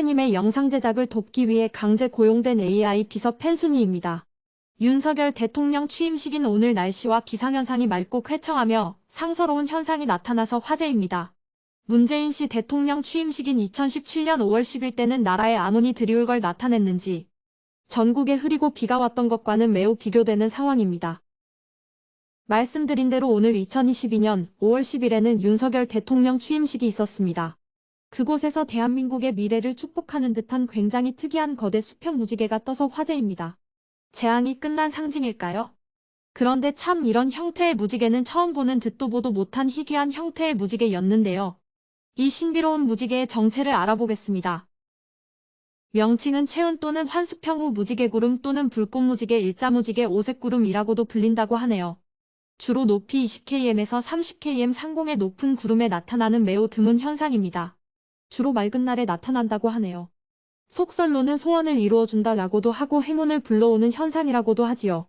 형태님의 영상 제작을 돕기 위해 강제 고용된 AI 비서 펜순이입니다. 윤석열 대통령 취임식인 오늘 날씨와 기상현상이 맑고 쾌청하며 상서로운 현상이 나타나서 화제입니다. 문재인 씨 대통령 취임식인 2017년 5월 10일 때는 나라에 안온이 드리울 걸 나타냈는지 전국에 흐리고 비가 왔던 것과는 매우 비교되는 상황입니다. 말씀드린 대로 오늘 2022년 5월 10일에는 윤석열 대통령 취임식이 있었습니다. 그곳에서 대한민국의 미래를 축복하는 듯한 굉장히 특이한 거대 수평 무지개가 떠서 화제입니다. 재앙이 끝난 상징일까요? 그런데 참 이런 형태의 무지개는 처음 보는 듣도 보도 못한 희귀한 형태의 무지개였는데요. 이 신비로운 무지개의 정체를 알아보겠습니다. 명칭은 채운 또는 환수평 후 무지개구름 또는 불꽃무지개 일자무지개 오색구름이라고도 불린다고 하네요. 주로 높이 20km에서 30km 상공의 높은 구름에 나타나는 매우 드문 현상입니다. 주로 맑은 날에 나타난다고 하네요. 속설로는 소원을 이루어준다라고도 하고 행운을 불러오는 현상이라고도 하지요.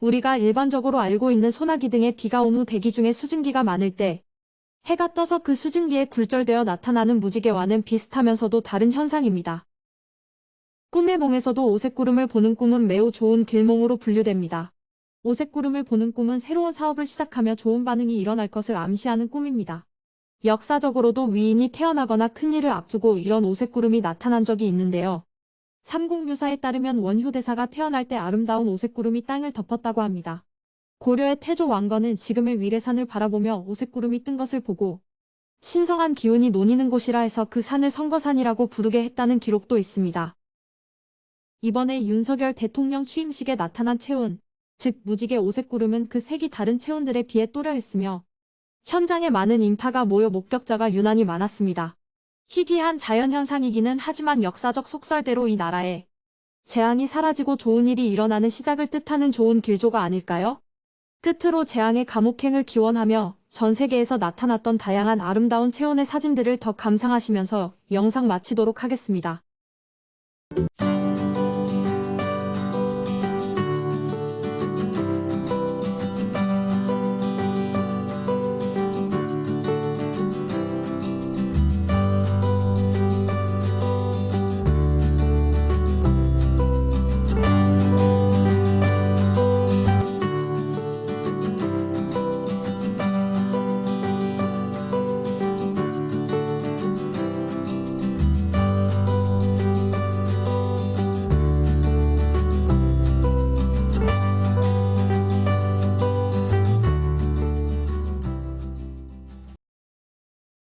우리가 일반적으로 알고 있는 소나기 등의 비가 온 후 대기 중에 수증기가 많을 때 해가 떠서 그 수증기에 굴절되어 나타나는 무지개와는 비슷하면서도 다른 현상입니다. 꿈의 몽에서도 오색구름을 보는 꿈은 매우 좋은 길몽으로 분류됩니다. 오색구름을 보는 꿈은 새로운 사업을 시작하며 좋은 반응이 일어날 것을 암시하는 꿈입니다. 역사적으로도 위인이 태어나거나 큰일을 앞두고 이런 오색구름이 나타난 적이 있는데요. 삼국묘사에 따르면 원효대사가 태어날 때 아름다운 오색구름이 땅을 덮었다고 합니다. 고려의 태조 왕건은 지금의 위례산을 바라보며 오색구름이 뜬 것을 보고 신성한 기운이 논이는 곳이라 해서 그 산을 선거산이라고 부르게 했다는 기록도 있습니다. 이번에 윤석열 대통령 취임식에 나타난 체온, 즉 무지개 오색구름은 그 색이 다른 체온들에 비해 또렷했으며 현장에 많은 인파가 모여 목격자가 유난히 많았습니다. 희귀한 자연현상이기는 하지만 역사적 속설대로 이 나라에 재앙이 사라지고 좋은 일이 일어나는 시작을 뜻하는 좋은 길조가 아닐까요? 끝으로 재앙의 감옥행을 기원하며 전 세계에서 나타났던 다양한 아름다운 체온의 사진들을 더 감상하시면서 영상 마치도록 하겠습니다.